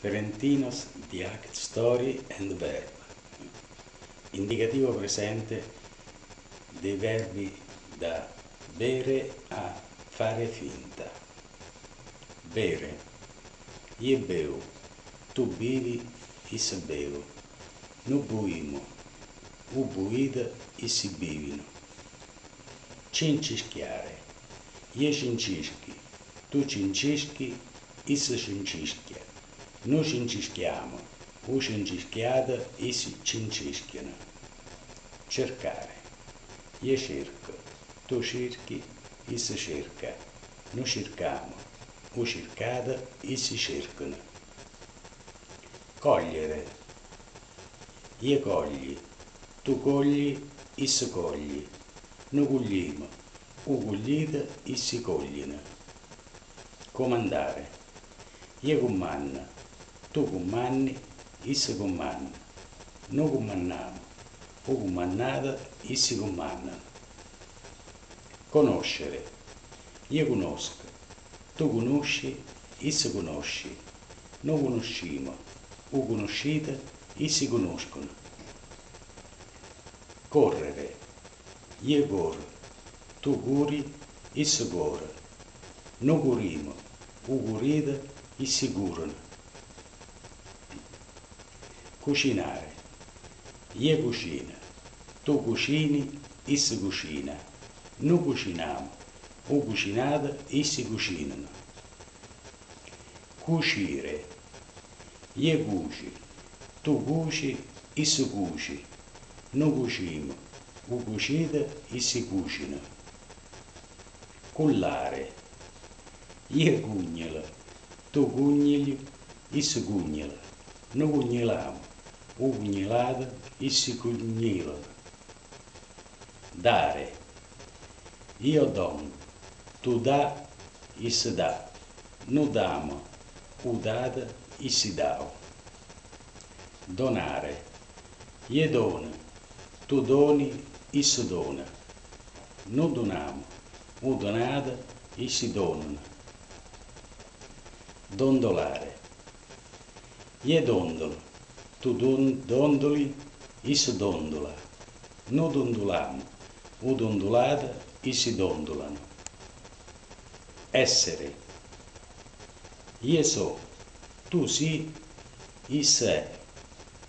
Ferentinos di Act Story and Verb. Indicativo presente dei verbi da bere a fare finta. Bere. Io bevo. Tu bevi, is bevo. Nu buimo. U buida, si bivino. Cincischiare. Io cincischi. Tu cincischi, is cincischia. Noi cincischiamo, o cincischiata, essi cincischiano. Cercare. Io cerco, tu cerchi, essi cerca. Noi cerchiamo, o cercata, essi cercano. Cogliere. Io cogli, tu cogli, essi cogli. Noi cogliamo, o coglita, essi cogliono. Comandare. Io comanno, tu comanni, esse comandano. Noi comandiamo, o comandata, essi comandano. Conoscere. Io conosco, tu conosci, esse conosci. Noi conosciamo, o conoscete, essi conoscono. Correre. Io corro, tu curi, esse corre. Noi curimo, o curite, essi curano Cucinare. Io cucina. Tu cucini, esse cucina. Noi cuciniamo. O cucinate, essi cucinano. Cucire. Io cuci. Tu cuci, esse cuci. Noi cucimo. O cucite, essi cucinano. Cullare. Io cugnolo. Tu cugnili, esse cugnala. Noi cugniliamo ugnilada si cugnilano. Dare. Io dono, tu dà si dà. Nu damo, u si dà. Donare. Io dono, tu doni si dona. Nu donamo, u donata e si donano. Dondolare. Io dondolo, tu dondoli, is dondola. No dondolamo, o dondolata, si dondolano. Essere. Io so, tu si, is è.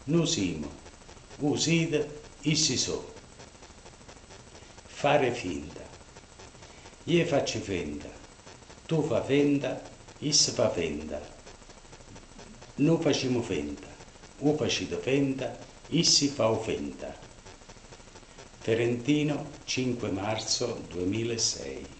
No simo, u sida, si so. Fare finta. Io faccio finta, tu fa finta, is fa finta. Noi facciamo finta o facito fenta, issi fa offenta. Ferentino, 5 marzo 2006